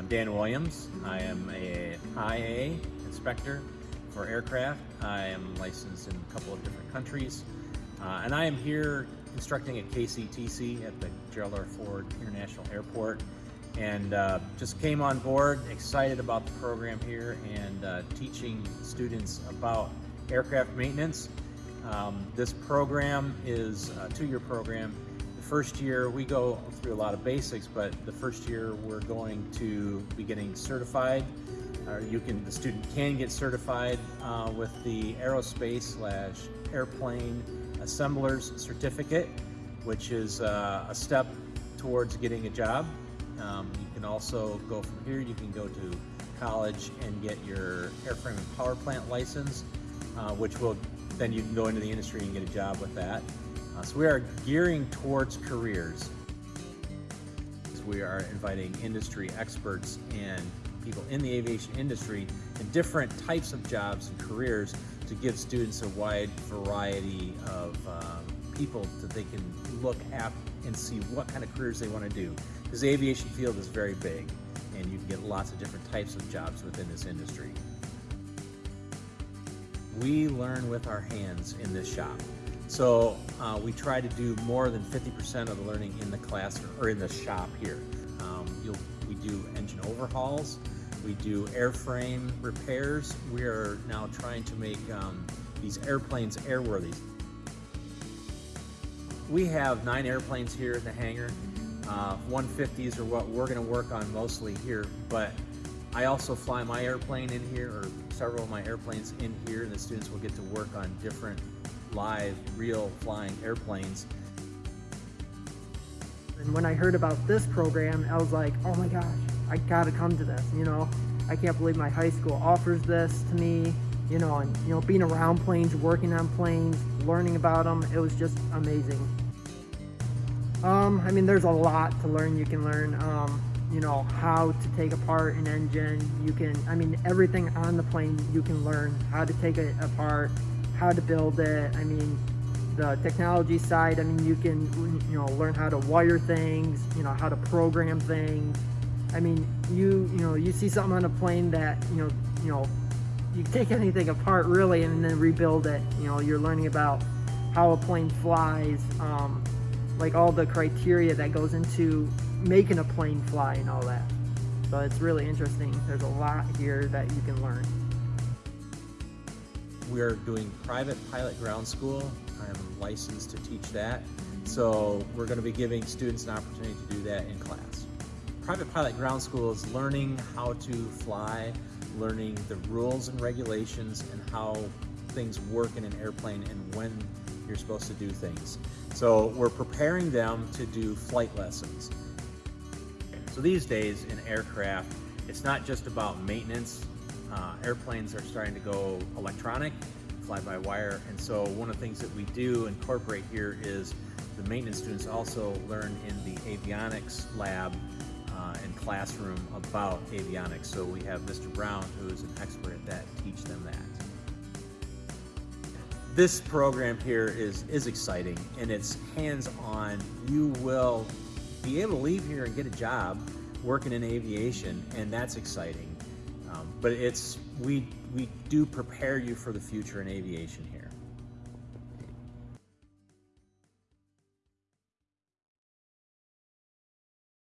I'm Dan Williams. I am a IA inspector for aircraft. I am licensed in a couple of different countries. Uh, and I am here instructing at KCTC at the Gerald R. Ford International Airport. And uh, just came on board, excited about the program here and uh, teaching students about aircraft maintenance. Um, this program is a two-year program first year we go through a lot of basics, but the first year we're going to be getting certified. Uh, you can, the student can get certified uh, with the aerospace slash airplane assembler's certificate, which is uh, a step towards getting a job. Um, you can also go from here, you can go to college and get your airframe and power plant license, uh, which will, then you can go into the industry and get a job with that. We are gearing towards careers. We are inviting industry experts and people in the aviation industry and different types of jobs and careers to give students a wide variety of um, people that they can look at and see what kind of careers they want to do. Because the aviation field is very big and you can get lots of different types of jobs within this industry. We learn with our hands in this shop. So uh, we try to do more than 50% of the learning in the classroom or in the shop here. Um, we do engine overhauls, we do airframe repairs. We are now trying to make um, these airplanes airworthy. We have nine airplanes here in the hangar. Uh, 150s are what we're going to work on mostly here, but I also fly my airplane in here, or several of my airplanes in here, and the students will get to work on different live, real flying airplanes. And when I heard about this program, I was like, oh my gosh, I gotta come to this, you know? I can't believe my high school offers this to me, you know, and, you know, being around planes, working on planes, learning about them, it was just amazing. Um, I mean, there's a lot to learn. You can learn, um, you know, how to take apart an engine. You can, I mean, everything on the plane, you can learn how to take it apart, how to build it. I mean, the technology side, I mean, you can, you know, learn how to wire things, you know, how to program things. I mean, you, you know, you see something on a plane that, you know, you know, you take anything apart really and then rebuild it. You know, you're learning about how a plane flies, um, like all the criteria that goes into making a plane fly and all that. So it's really interesting. There's a lot here that you can learn. We're doing private pilot ground school. I'm licensed to teach that. So we're going to be giving students an opportunity to do that in class. Private pilot ground school is learning how to fly, learning the rules and regulations and how things work in an airplane and when you're supposed to do things. So we're preparing them to do flight lessons. So these days in aircraft, it's not just about maintenance uh, airplanes are starting to go electronic, fly-by-wire, and so one of the things that we do incorporate here is the maintenance students also learn in the avionics lab uh, and classroom about avionics. So we have Mr. Brown, who is an expert at that, teach them that. This program here is, is exciting and it's hands-on. You will be able to leave here and get a job working in aviation and that's exciting. Um, but it's we we do prepare you for the future in aviation here.